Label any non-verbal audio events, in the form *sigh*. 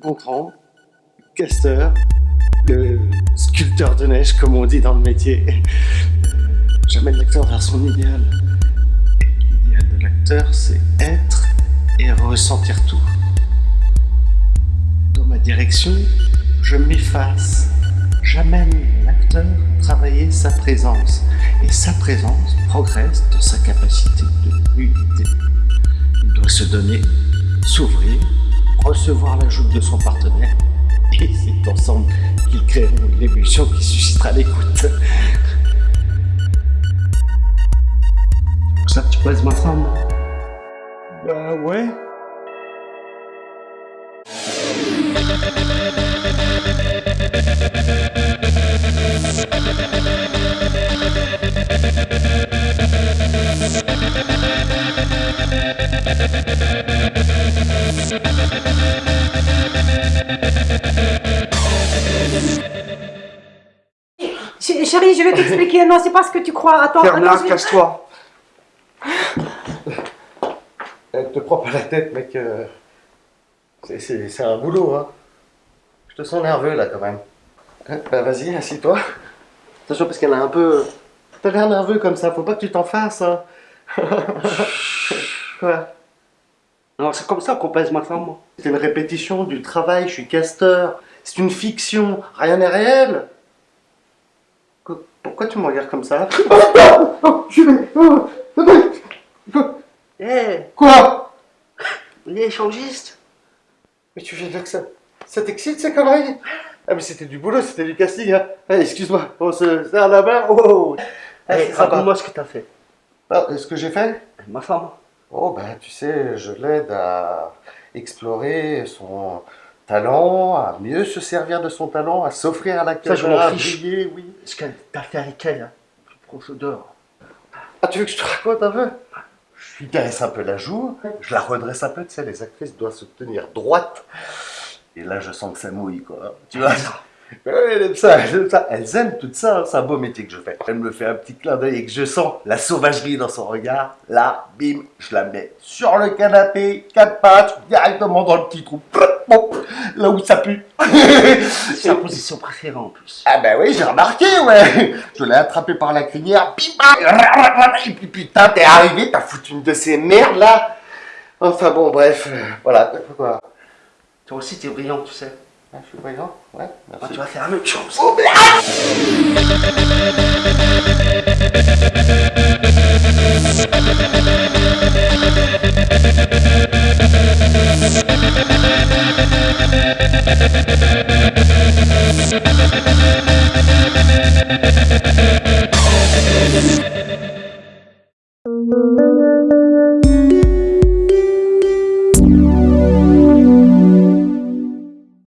Gontran, casteur, le sculpteur de neige, comme on dit dans le métier. J'amène l'acteur vers son idéal. L'idéal de l'acteur, c'est être et ressentir tout. Dans ma direction, je m'efface. J'amène l'acteur travailler sa présence. Et sa présence progresse dans sa capacité de unité. Il doit se donner, s'ouvrir, recevoir l'ajout de son partenaire. Et c'est ensemble qu'ils créeront l'émulsion qui suscitera l'écoute. Ça tu pèses ma femme? Bah ouais. Chérie, je vais t'expliquer. Non, c'est pas ce que tu crois. Attends, vais- casse-toi. Elle te prend pas la tête, mec. euh, c'est- un boulot, hein. Je te sens nerveux, là, quand même. Hein, bah, vas-y, assis-toi. Attention, parce qu'elle a un peu... T'as l'air nerveux comme ça, faut pas que tu t'en fasses, hein. *laughs* Quoi Non, c'est comme ça qu'on pèse ma femme. moi. C'est une répétition du travail, je suis casteur. C'est une fiction, rien n'est réel. Qu- Pourquoi tu me regardes comme ça? *laughs* Eh, Quoi? Il est échangiste. Mais tu veux dire que ça, ça t'excite ces conneries? Ah mais c'était du boulot, c'était du casting. Hein. Eh, Excuse-moi, on se serre la main. Oh, oh. Eh, sympa. raconte-moi ce que t'as fait. Ah, ce que j'ai fait? Ma femme. Oh bah tu sais, je l'aide à explorer son talent, à mieux se servir de son talent, à s'offrir à la caméra, à briller, oui. Ce que t'as fait avec elle, hein. prends ce dehors. Ah tu veux que je te raconte un peu? Je lui caresse un peu la joue, je la redresse un peu, tu sais, les actrices doivent se tenir droite. Et là je sens que ça mouille quoi, tu vois? Ouais, elle aime ça, elle aime ça. Elles aiment tout ça, hein, c'est un beau métier que je fais. Elle me fait un petit clin d'œil et que je sens la sauvagerie dans son regard. Là, bim, je la mets sur le canapé, quatre pattes, directement dans le petit trou. Là où ça pue. *laughs* C'est la position préférée en plus. Ah bah oui, j'ai remarqué, ouais. Je l'ai attrapé par la crinière, bim, bam, et puis putain, t'es arrivé, t'as foutu une de ces merdes là. Enfin bon, bref, euh, voilà. Toi aussi, t'es brillant, tu sais. Ah, je suis présent Ouais, merci. Oh, tu vas faire la même chose. Oh,